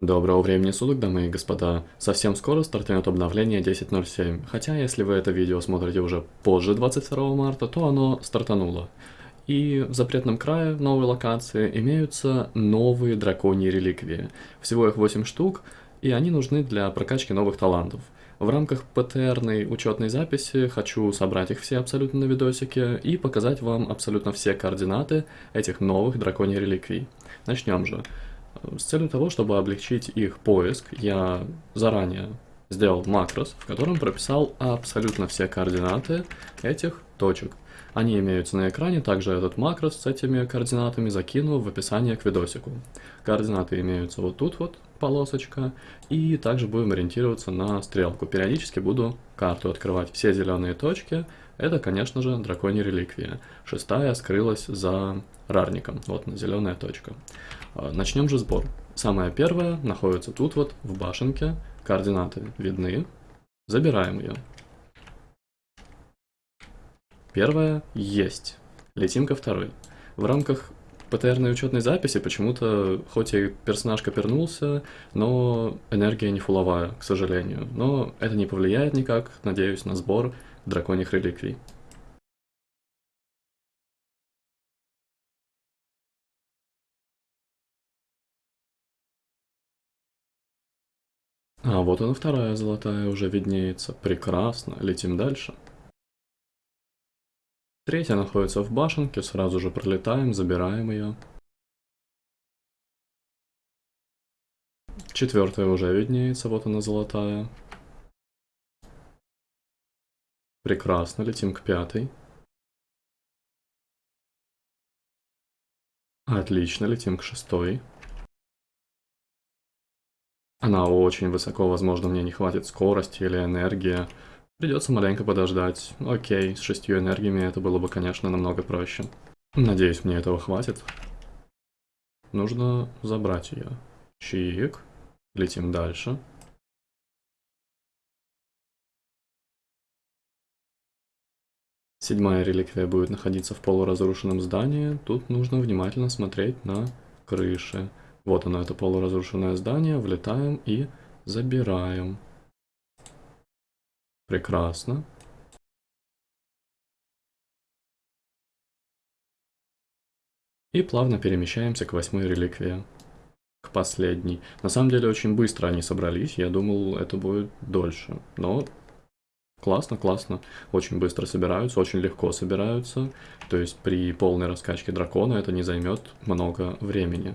Доброго времени суток, дамы и господа. Совсем скоро стартует обновление 10.07, хотя если вы это видео смотрите уже позже 22 марта, то оно стартануло. И в запретном крае новой локации имеются новые драконьи реликвии. Всего их 8 штук, и они нужны для прокачки новых талантов. В рамках ПТРной учетной записи хочу собрать их все абсолютно на видосике и показать вам абсолютно все координаты этих новых драконьих реликвий. Начнем же. С целью того, чтобы облегчить их поиск, я заранее сделал макрос, в котором прописал абсолютно все координаты этих точек. Они имеются на экране, также этот макрос с этими координатами закину в описание к видосику. Координаты имеются вот тут вот, полосочка, и также будем ориентироваться на стрелку. Периодически буду карту открывать. Все зеленые точки, это, конечно же, драконья реликвия. Шестая скрылась за рарником, вот зеленая точка. А, начнем же сбор. Самая первая находится тут вот, в башенке. Координаты видны. Забираем ее. Первая есть. Летим ко второй. В рамках ПТРной учетной записи почему-то, хоть и персонаж копернулся, но энергия не фуловая, к сожалению. Но это не повлияет никак, надеюсь, на сбор драконьих реликвий. А вот она вторая золотая уже виднеется. Прекрасно, летим дальше. Третья находится в башенке, сразу же пролетаем, забираем ее. Четвертая уже виднеется, вот она золотая. Прекрасно, летим к пятой. Отлично, летим к шестой. Она очень высоко, возможно, мне не хватит скорости или энергии. Придется маленько подождать. Окей, с шестью энергиями это было бы, конечно, намного проще. Надеюсь, мне этого хватит. Нужно забрать ее. Чик. Летим дальше. Седьмая реликвия будет находиться в полуразрушенном здании. Тут нужно внимательно смотреть на крыши. Вот оно, это полуразрушенное здание. Влетаем и забираем. Прекрасно. И плавно перемещаемся к восьмой реликвии. К последней. На самом деле очень быстро они собрались, я думал это будет дольше. Но классно, классно. Очень быстро собираются, очень легко собираются. То есть при полной раскачке дракона это не займет много времени.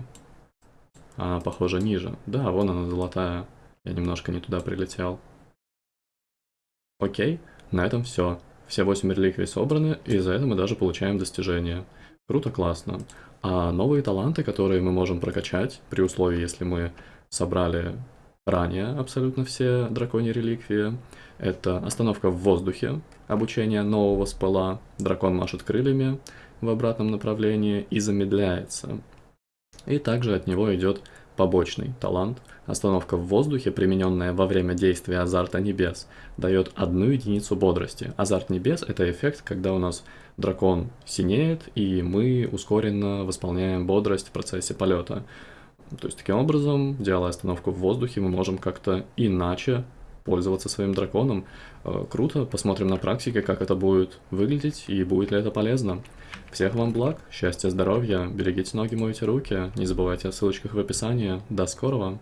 А похоже ниже. Да, вон она золотая. Я немножко не туда прилетел. Окей, на этом все. Все 8 реликвий собраны, и за это мы даже получаем достижения. Круто, классно. А новые таланты, которые мы можем прокачать, при условии, если мы собрали ранее абсолютно все драконьи реликвии, это остановка в воздухе, обучение нового спала, дракон машет крыльями в обратном направлении и замедляется. И также от него идет побочный талант. Остановка в воздухе, примененная во время действия азарта небес, дает одну единицу бодрости. Азарт небес — это эффект, когда у нас дракон синеет, и мы ускоренно восполняем бодрость в процессе полета. То есть таким образом, делая остановку в воздухе, мы можем как-то иначе пользоваться своим драконом. Э, круто, посмотрим на практике, как это будет выглядеть и будет ли это полезно. Всех вам благ, счастья, здоровья, берегите ноги, мойте руки, не забывайте о ссылочках в описании. До скорого!